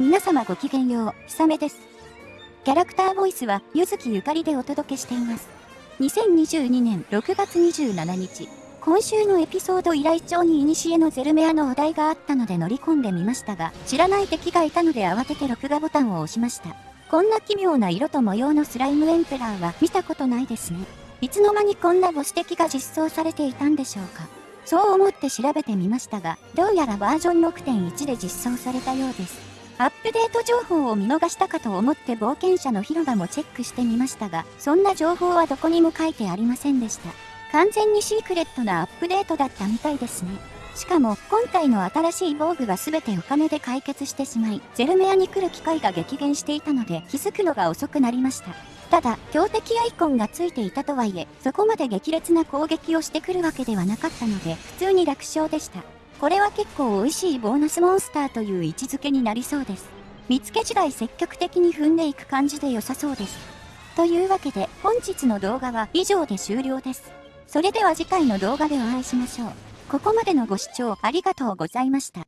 皆様ごきげんよう、ひさめです。キャラクターボイスは、ゆずきゆかりでお届けしています。2022年6月27日、今週のエピソード依頼帳に古のゼルメアのお題があったので乗り込んでみましたが、知らない敵がいたので慌てて録画ボタンを押しました。こんな奇妙な色と模様のスライムエンペラーは見たことないですね。いつの間にこんな母子敵が実装されていたんでしょうか。そう思って調べてみましたが、どうやらバージョン6.1で実装されたようです。アップデート情報を見逃したかと思って冒険者の広場もチェックしてみましたが、そんな情報はどこにも書いてありませんでした。完全にシークレットなアップデートだったみたいですね。しかも、今回の新しい防具は全てお金で解決してしまい、ゼルメアに来る機会が激減していたので気づくのが遅くなりました。ただ、強敵アイコンがついていたとはいえ、そこまで激烈な攻撃をしてくるわけではなかったので、普通に楽勝でした。これは結構美味しいボーナスモンスターという位置づけになりそうです。見つけ次第積極的に踏んでいく感じで良さそうです。というわけで、本日の動画は以上で終了です。それでは次回の動画でお会いしましょう。ここまでのご視聴ありがとうございました。